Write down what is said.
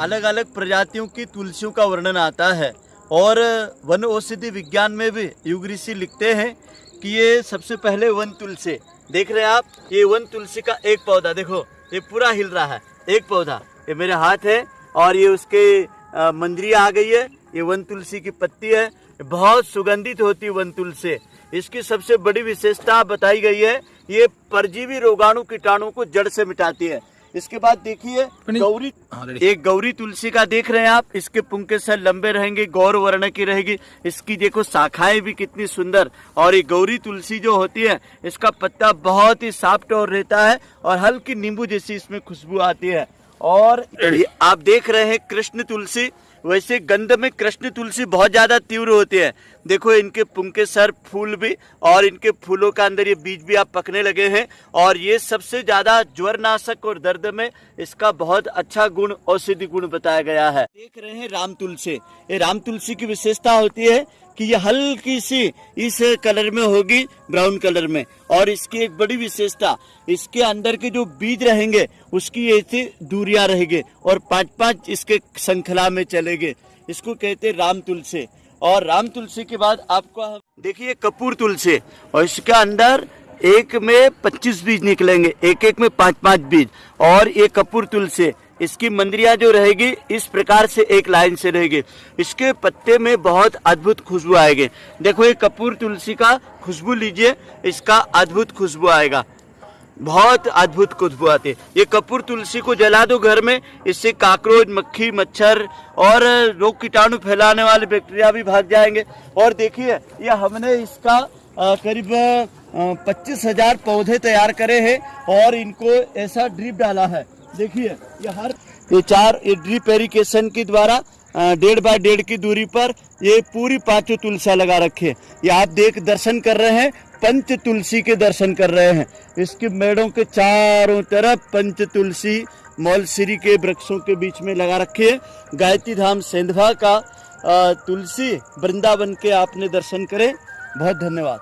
अलग अलग प्रजातियों की तुलसियों का वर्णन आता है। और वन औषधि विज्ञान में भी युग ऋषि लिखते हैं कि ये सबसे पहले वन तुलसी। देख रहे हैं आप? ये वन तुलसी का एक पौधा, देखो, ये पूरा हिल रहा है, एक पौधा। ये मेरे हाथ है और ये उसके मंजरियाँ आ गई है। ये वन तुलसी की पत्ती है। बहुत सुगंधित होती है वन तुलसी। इसकी सबसे बड़ी विशेषता बताई गई है, ये परजीवी रोगाणु कीटाणु को जड़ से मिटाती है। इसके बाद देखिए गौरी हाँ, एक गौरी तुलसी का देख रहे हैं आप इसके पुंके सर लंबे रहेंगे गौर वर्ण की रहेगी। इसकी देखो शाखाएँ भी कितनी सुंदर। और ये गौरी तुलसी जो होती है इसका पत्ता बहुत ही सॉफ्ट और रहता है और हल्की नींबू जैसी इसमें खुशबू आती है। और आप देख रहे हैं कृष्ण तुलसी वैसे गंध में कृष्ण तुलसी बहुत ज़्यादा तीव्र होती है। देखो, इनके पुंके सर फूल भी और इनके फूलों का अंदर ये बीज भी आप पकने लगे हैं और ये सबसे ज़्यादा ज्वर नाशक और दर्द में इसका बहुत अच्छा गुण औषधि गुण बताया गया है। देख रहे हैं राम तुलसी। ये राम तुलसी की विशेषता होती है कि ये हल्की सी इस कलर में होगी, ब्राउन कलर में। और इसकी एक बड़ी विशेषता, इसके अंदर के जो बीज रहेंगे, उसकी ऐसी दूरियाँ रहेंगे और पाँच पाँच इसके श्रृंखला में चलेंगे। इसको कहते राम तुलसी। और राम तुलसी के बाद आपको देखिए कपूर तुलसी। और इसके अंदर एक में 25 बीज निकलेंगे एक एक में पाँच पाँच बीज। और ये कपूर तुलसी इसकी मंदिरिया जो रहेगी, इस प्रकार से एक लाइन से रहेगी। इसके पत्ते में बहुत अद्भुत खुशबू आएगी। देखो ये कपूर तुलसी का खुशबू लीजिए, इसका अद्भुत खुशबू आएगा। बहुत अद्भुत खुशबू आती है। ये कपूर तुलसी को जला दो घर में, इससे काकरोच, मक्खी, मच्छर और रोग कीटाणु फैलाने वाले बैक्टीरिया भी भाग जाएँगे। और देखिए, ये हमने इसका करीब पच्चीस हज़ार पौधे तैयार करे हैं और इनको ऐसा ड्रिप डाला है। देखिए ये हर ये चार, ये ड्रिप एरिकेशन के द्वारा डेढ़ बाय डेढ़ की दूरी पर ये पूरी पाँचों तुलसियाँ लगा रखी है। ये आप देख, दर्शन कर रहे हैं, पंच तुलसी के दर्शन कर रहे हैं। इसके मेड़ों के चारों तरफ़ पंच तुलसी मौलश्री के वृक्षों के बीच में लगा रखे है। गायत्री धाम सेंधवा का तुलसी वृंदावन के आपने दर्शन करे। बहुत धन्यवाद।